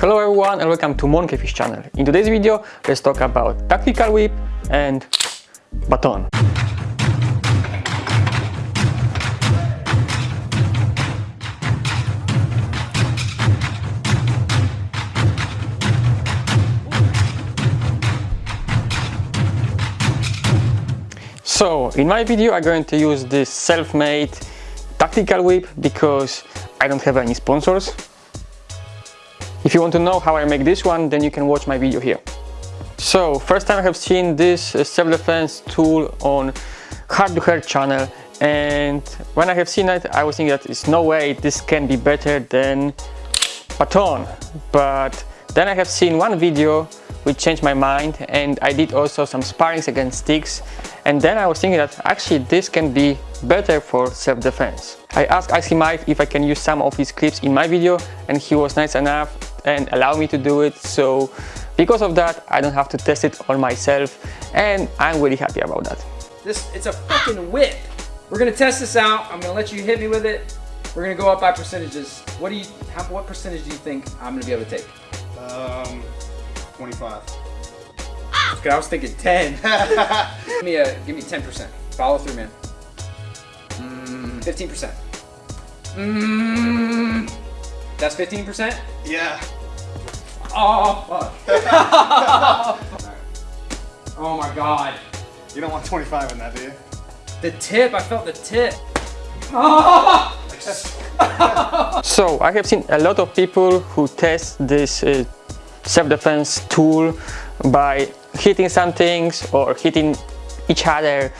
Hello everyone and welcome to Monkeyfish channel. In today's video, let's talk about tactical whip and baton. So, in my video I'm going to use this self-made tactical whip because I don't have any sponsors. If you want to know how I make this one, then you can watch my video here. So, first time I have seen this uh, self-defense tool on Hard to Hurt channel and when I have seen it, I was thinking that it's no way this can be better than Baton. But then I have seen one video which changed my mind and I did also some sparrings against sticks and then I was thinking that actually this can be better for self-defense. I asked Icy Mike if I can use some of his clips in my video and he was nice enough and allow me to do it so because of that I don't have to test it on myself and I'm really happy about that. This It's a fucking whip. We're gonna test this out. I'm gonna let you hit me with it. We're gonna go up by percentages. What do you, how, what percentage do you think I'm gonna be able to take? Um, 25. Okay, I was thinking 10. give me a, give me 10%. Follow through, man. Mm, 15%. Mm, that's 15%? Yeah. Oh, fuck. oh my god. You don't want 25 in that, do you? The tip, I felt the tip. So I have seen a lot of people who test this uh, self-defense tool by hitting some things or hitting each other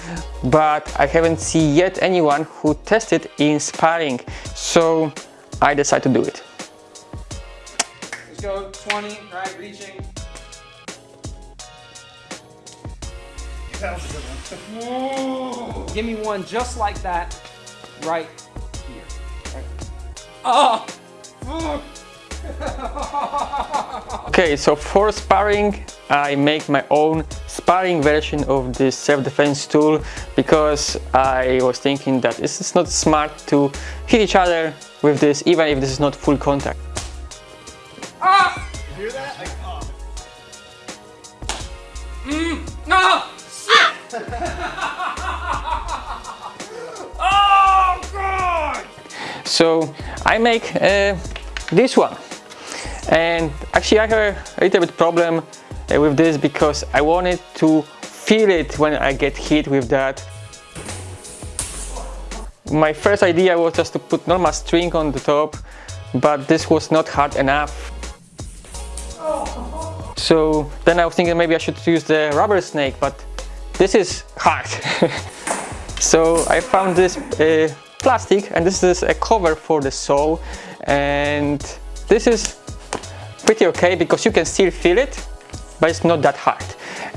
but I haven't seen yet anyone who tested in sparring so I decided to do it. Let's go 20, right, reaching. That was a good one. Give me one just like that right here. Right. Oh! Okay, so for sparring, I make my own sparring version of this self-defense tool because I was thinking that it's not smart to hit each other with this even if this is not full contact. Ah! You hear that? Like, oh. No! Shit! oh god! So I make uh, this one and actually I have a little bit problem uh, with this because I wanted to feel it when I get hit with that. My first idea was just to put normal string on the top but this was not hard enough. So then I was thinking maybe I should use the rubber snake but this is hard. so I found this uh, plastic and this is a cover for the saw and this is pretty okay because you can still feel it but it's not that hard.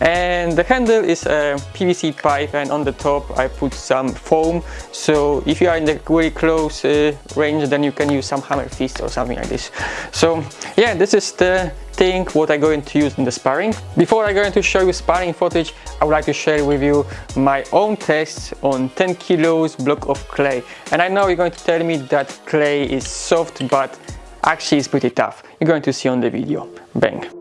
And the handle is a PVC pipe and on the top I put some foam. So if you are in the very close uh, range then you can use some hammer fist or something like this. So yeah this is the thing what I'm going to use in the sparring. Before I'm going to show you sparring footage I would like to share with you my own tests on 10 kilos block of clay. And I know you're going to tell me that clay is soft but actually it's pretty tough. You're going to see on the video. Bang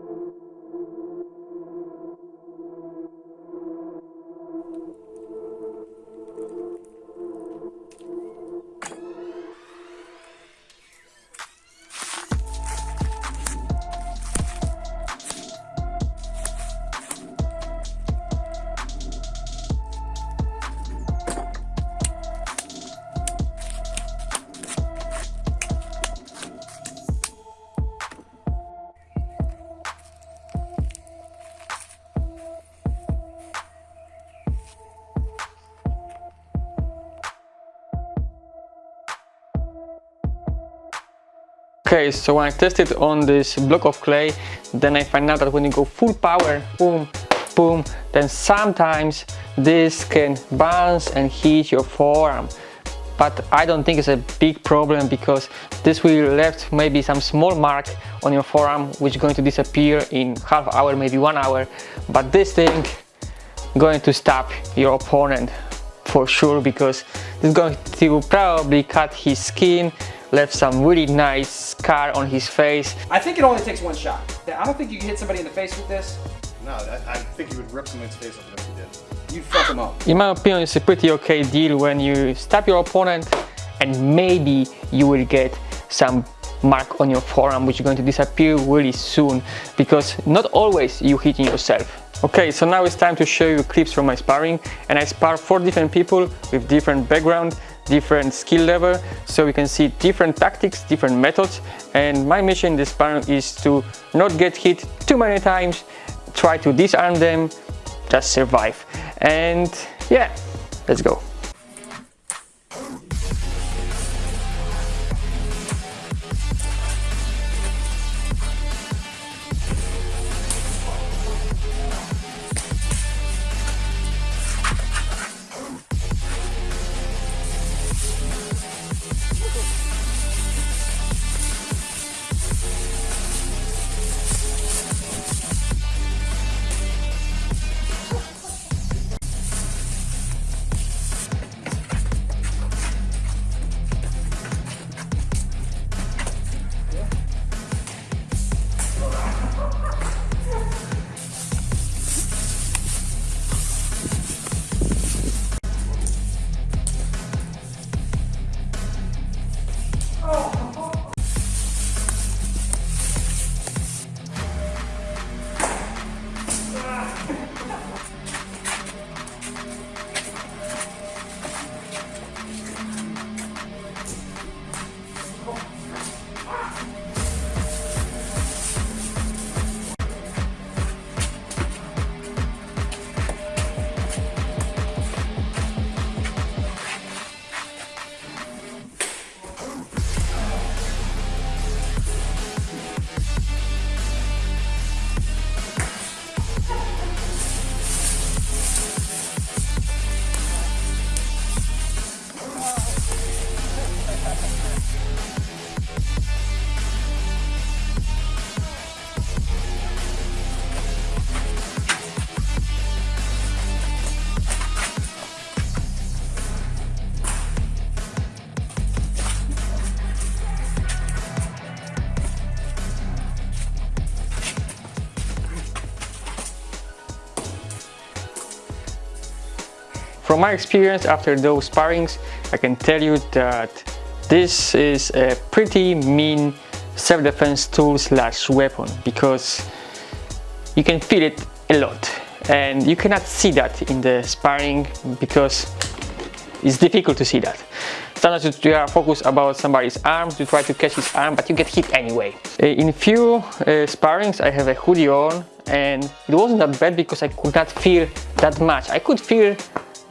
Okay, so when I tested on this block of clay, then I find out that when you go full power, boom, boom, then sometimes this can bounce and hit your forearm. But I don't think it's a big problem because this will left maybe some small mark on your forearm which is going to disappear in half hour, maybe one hour. But this thing going to stop your opponent for sure because it's going to probably cut his skin left some really nice scar on his face. I think it only takes one shot. I don't think you can hit somebody in the face with this. No, I, I think you would rip someone's face off if you did. You'd fuck them up. In my opinion, it's a pretty okay deal when you stab your opponent and maybe you will get some mark on your forearm which is going to disappear really soon because not always you hitting yourself. Okay, so now it's time to show you clips from my sparring and I spar four different people with different background, different skill level so we can see different tactics, different methods and my mission in this sparring is to not get hit too many times, try to disarm them, just survive and yeah, let's go. From my experience after those sparrings, I can tell you that this is a pretty mean self-defense tool slash weapon because you can feel it a lot and you cannot see that in the sparring because it's difficult to see that. Sometimes you are focused about somebody's arms, you try to catch his arm, but you get hit anyway. Uh, in few uh, sparrings I have a hoodie on and it wasn't that bad because I could not feel that much. I could feel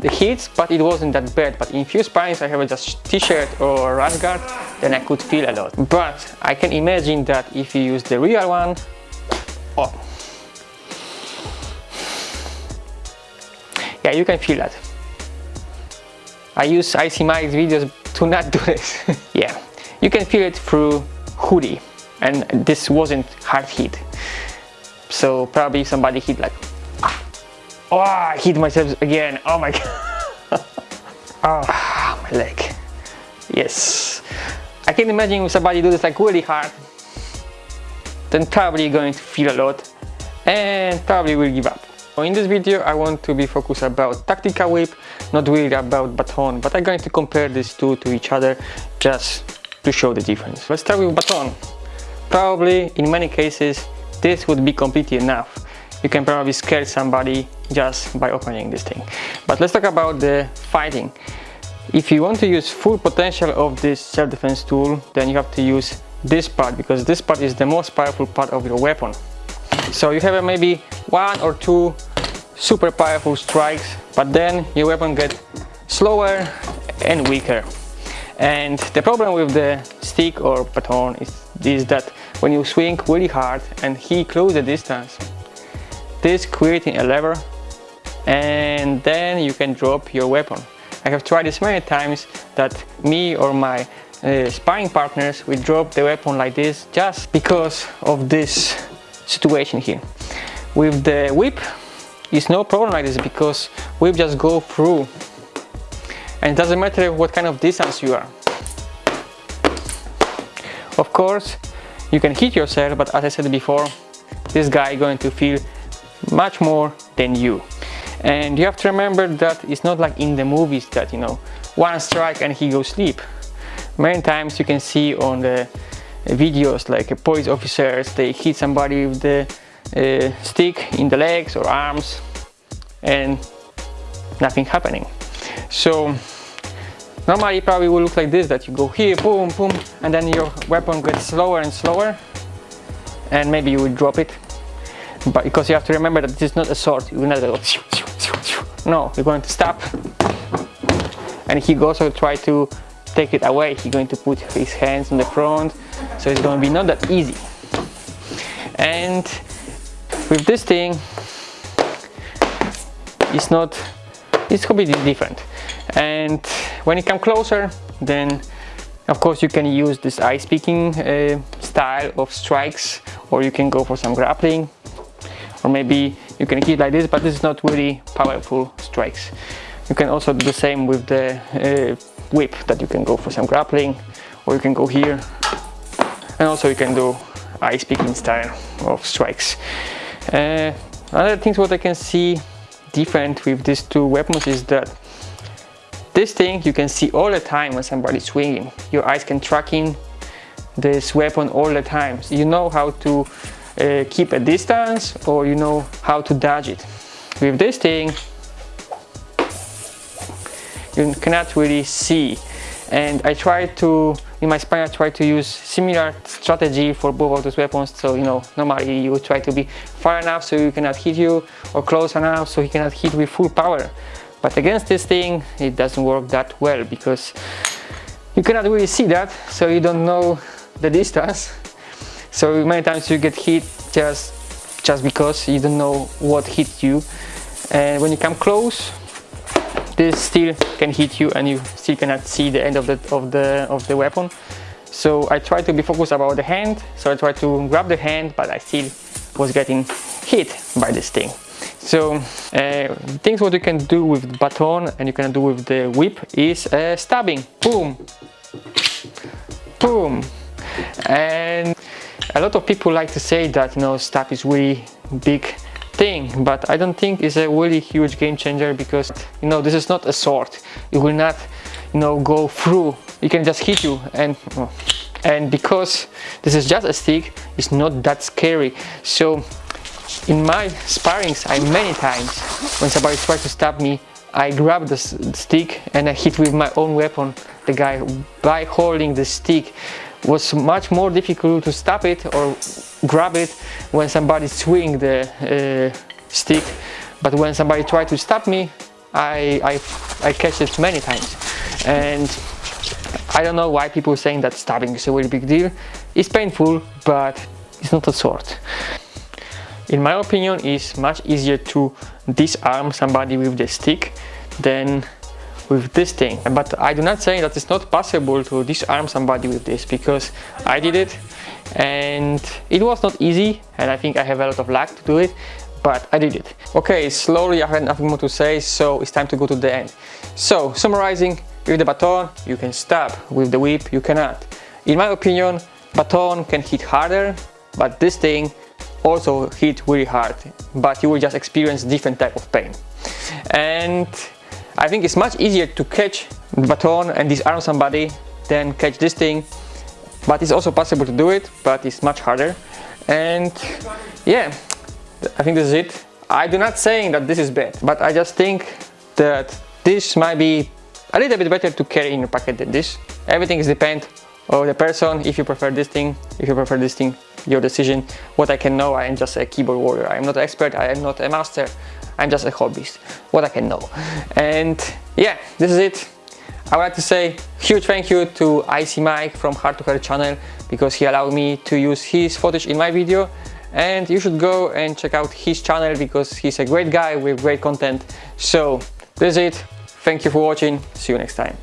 the hits, but it wasn't that bad. But in few sparrings I have just t-shirt or rash guard, then I could feel a lot. But I can imagine that if you use the real one, oh, yeah, you can feel that. I use Icy Mike's videos to not do this. yeah, you can feel it through hoodie, and this wasn't hard hit. So probably somebody hit like Oh, I hit myself again. Oh my god. oh, my leg. Yes. I can imagine if somebody do this like really hard, then probably you're going to feel a lot and probably will give up. So in this video I want to be focused about tactical whip, not really about baton, but I'm going to compare these two to each other just to show the difference. Let's start with baton. Probably in many cases this would be completely enough you can probably scare somebody just by opening this thing. But let's talk about the fighting. If you want to use full potential of this self-defense tool, then you have to use this part because this part is the most powerful part of your weapon. So you have uh, maybe one or two super powerful strikes, but then your weapon gets slower and weaker. And the problem with the stick or baton is, is that when you swing really hard and he close the distance, this creating a lever and then you can drop your weapon. I have tried this many times that me or my uh, sparring partners will drop the weapon like this just because of this situation here. With the whip it's no problem like this because whip just go through and it doesn't matter what kind of distance you are. Of course, you can hit yourself, but as I said before, this guy going to feel much more than you. And you have to remember that it's not like in the movies that, you know, one strike and he goes sleep. Many times you can see on the videos like police officers, they hit somebody with the uh, stick in the legs or arms and nothing happening. So normally it probably will look like this that you go here boom boom and then your weapon gets slower and slower and maybe you will drop it but because you have to remember that this is not a sword. You will not no you're going to stop and he also try to take it away. He's going to put his hands on the front. So it's going to be not that easy. And with this thing it's not it's completely different. And when you come closer then of course you can use this ice picking uh, style of strikes or you can go for some grappling or maybe you can hit like this but this is not really powerful strikes you can also do the same with the uh, whip that you can go for some grappling or you can go here and also you can do ice picking style of strikes uh, other things what I can see different with these two weapons is that this thing you can see all the time when somebody's swinging. Your eyes can track in this weapon all the time. So you know how to uh, keep a distance or you know how to dodge it. With this thing you cannot really see. And I try to in my spine I try to use similar strategy for both of those weapons. So you know normally you try to be far enough so you cannot hit you or close enough so he cannot hit with full power. But against this thing it doesn't work that well because you cannot really see that. So you don't know the distance so many times you get hit just just because you don't know what hit you. And when you come close this still can hit you and you still cannot see the end of the of the of the weapon. So I try to be focused about the hand. So I try to grab the hand but I still was getting hit by this thing. So uh, things what you can do with baton and you can do with the whip is uh, stabbing. Boom. Boom. And a lot of people like to say that you know stab is really big thing but I don't think it's a really huge game changer because you know this is not a sword. It will not you know go through. It can just hit you and and because this is just a stick it's not that scary. So in my sparrings I many times when somebody tries to stab me I grab the stick and I hit with my own weapon. The guy by holding the stick was much more difficult to stop it or grab it when somebody swing the uh, stick. But when somebody tried to stop me I, I, I catch it many times. And I don't know why people saying that stabbing is a really big deal. It's painful but it's not a sword in my opinion it's much easier to disarm somebody with the stick than with this thing but I do not say that it's not possible to disarm somebody with this because I did it and it was not easy and I think I have a lot of luck to do it but I did it. Okay, slowly I have nothing more to say so it's time to go to the end. So summarizing, with the baton you can stab, with the whip you cannot. In my opinion, baton can hit harder but this thing also hit really hard but you will just experience different type of pain. And I think it's much easier to catch the baton and disarm somebody than catch this thing but it's also possible to do it but it's much harder. And yeah I think this is it. I do not saying that this is bad but I just think that this might be a little bit better to carry in your pocket than this. Everything is depend on the person. If you prefer this thing if you prefer this thing your decision. What I can know I am just a keyboard warrior. I am not an expert. I am not a master I'm just a hobbyist what I can know. And yeah this is it. I would like to say huge thank you to Icy Mike from Hard to Hurt channel because he allowed me to use his footage in my video. And you should go and check out his channel because he's a great guy with great content. So this is it. Thank you for watching. See you next time